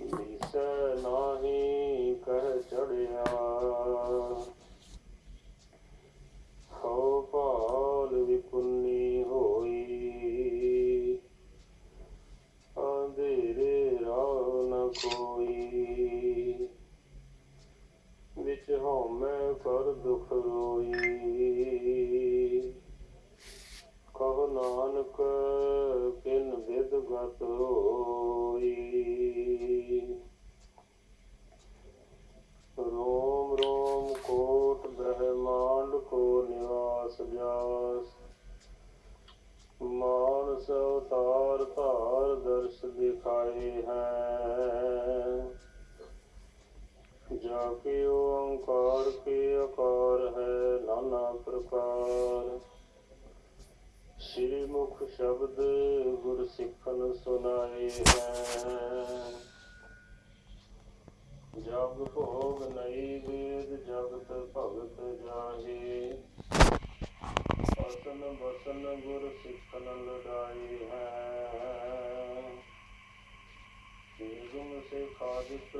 ਦਿਸੈ ਨਾਹੀ ਕਹਿ ਚੜਿਆ। ਹੋ ਭਾਲ ਵਿਕੁੰਨੀ ਹੋਈ। ਅੰਧੇਰੇ ਰਾਹ ਨ ਕੋਈ। ਵਿੱਚ ਹਉਮੈ ਕਰ ਦੁਖ ਰੋਈ ਕਹੋ ਨਾਨਕ ਕਿਨ ਵਿਦ ਰੋਮ ਰੋਮ ਕੋਟ ਬ੍ਰਹਮਾਂਡ ਕੋ ਨਿਵਾਸ ਜਾਸ ਮਾਨਸ ਅਵਤਾਰ ਧਾਰ ਦਰਸ ਦਿਖਾਏ ਹੈ। ਜਾ ਕੇ ਓੰਕਾਰ ਕੇ ਅਕਾਰ ਹੈ ਨਾਨਾ ਪ੍ਰਕਾਰ। ਸ੍ਰੀ ਮੁਖ ਸ਼ਬਦ ਗੁਰ ਸਿੱਖਨ ਸੁਨਾਏ ਹੈ। ਜਗ ਭੋਗ ਨਈ ਵੇਦ, ਜਗਤ ਭਗਤ ਜਾਹੇ। ਵਸਨ ਵਸਨ ਗੁਰ ਸਿੱਖਨ ਲੜਾਈ ਹੈ। ਗੁਮ ਸੇ ਖਾਦਿਤ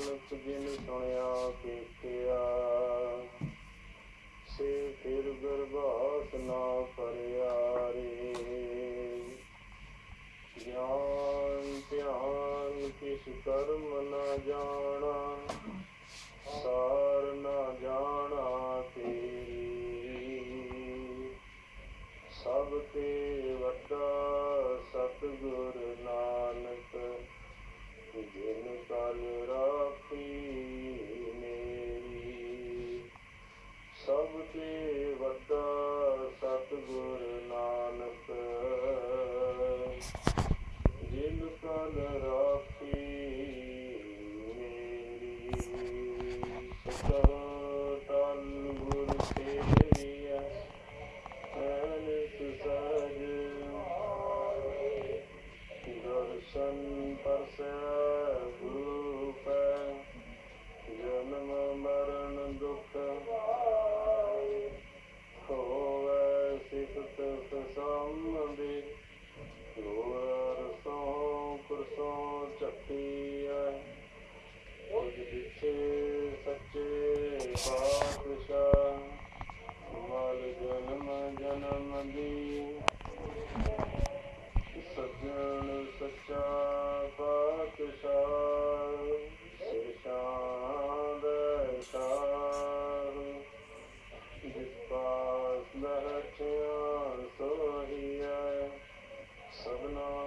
ਨਾਨਕ ਜਿਨ ਸੁਣਿਆ ਵੇਖਿਆ ਸੇ ਫਿਰ ਗਰਭਾਸ ਨਾ ਪਰਿਆ ਰੇ ਗਿਆਨ ਧਿਆਨ ਕਿਸ ਕਰਮ ਨ ਜਾਣਾ, ਸਾਰ ਨਾ ਜਾਣਾ ਤੇਰੀ। ਸਭ ਤੇ ਵੱਡਾ ਸਤਿਗੁਰ ਨਾਨਕ, ਜਿਨ ਕਰ ਰਾਖੀ ਸਭ पापिषा वल जन्म जन्म दी सज्जन सच्चा पापिषा शिशाद जिस सबना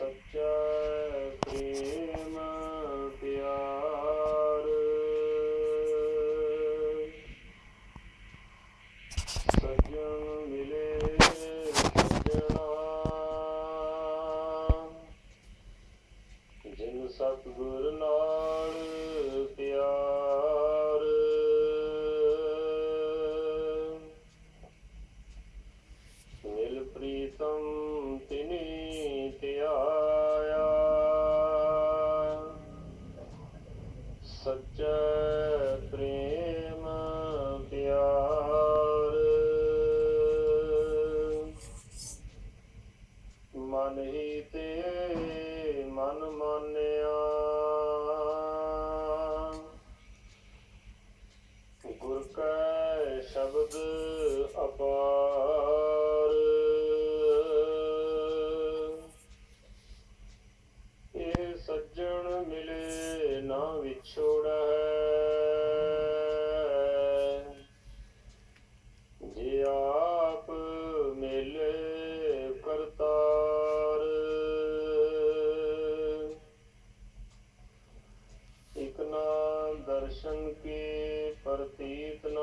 Sajjah. ਪ੍ਰਤੀਤ ਨ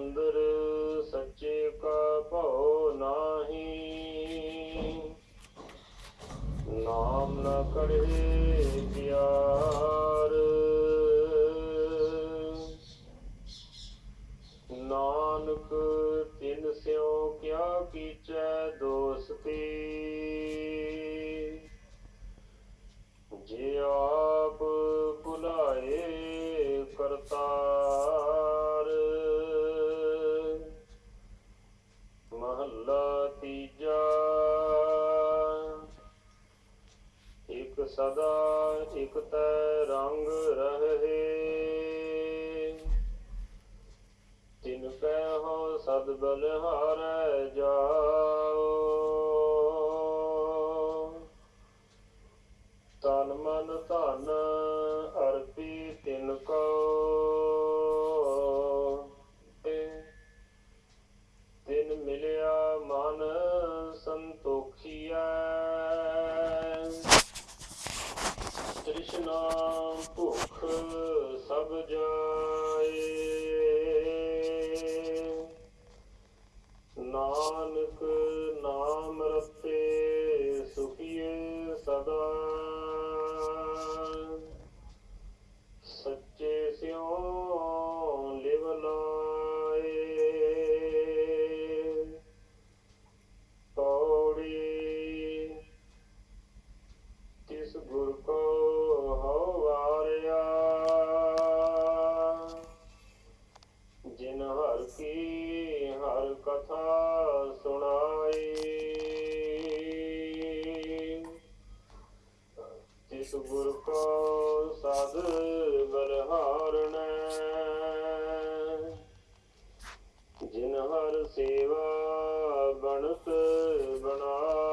ਅੰਦਰ ਸੱਚੇ ਕਾ ਭਉ ਨਾਹੀ। ਨਾਮ ਨ ਕਰੇ ਪਿਆਰ। ਨਾਨਕ ਤਿੰਨ ਸਿਉ ਕਿਆ ਕੀਚੈ ਦੋਸਤੀ। ਜਿਉ ਤਿਸ ਗੁਰ ਕੋ ਹਉ ਵਾਰਿਆ ਜਿਨ ਹਰ ਕੀ ਹਰ ਕਥਾ ਸੁਣਾਈ ਤਿਸ ਗੁਰ ਕੋ ਸਾਧ ਬਲਹਾਰਣ ਜਿਨ ਹਰ ਸੇਵਾ ਬਣਤ ਬਣਾ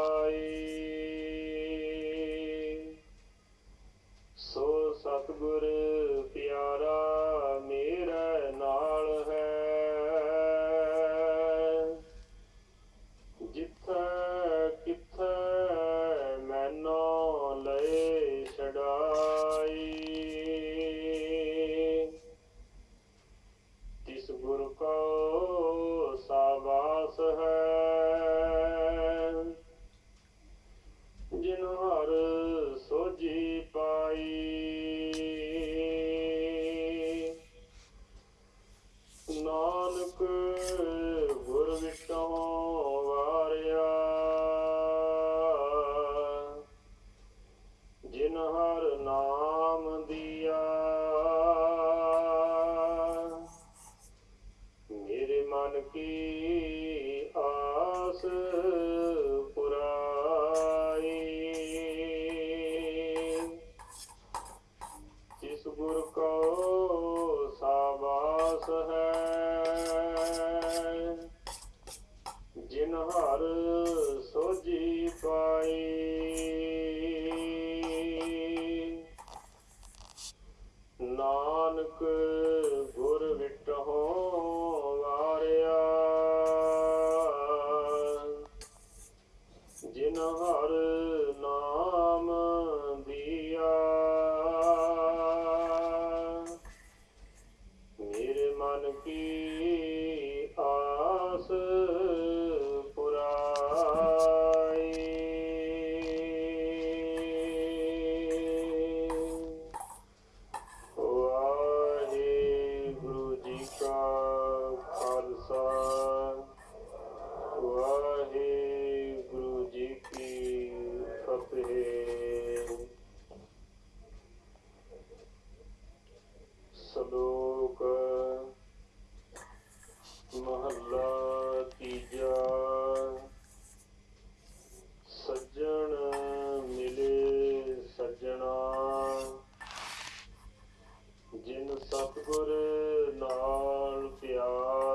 Guru ਜਿਨ ਹਰ ਸੋਜੀ ਪਾਈ। ਨਾਨਕ ਵਾਹਿਗੁਰੂ ਜੀ ਕੀ ਫਤਿਹ। ਸਲੋਕ ਮਹੱਲਾ ਤੀਜਾ। ਸੱਜਣ ਮਿਲੇ ਸੱਜਣਾ। ਜਿਨ ਸਤਗੁਰ ਨਾਲ ਪਿਆਰ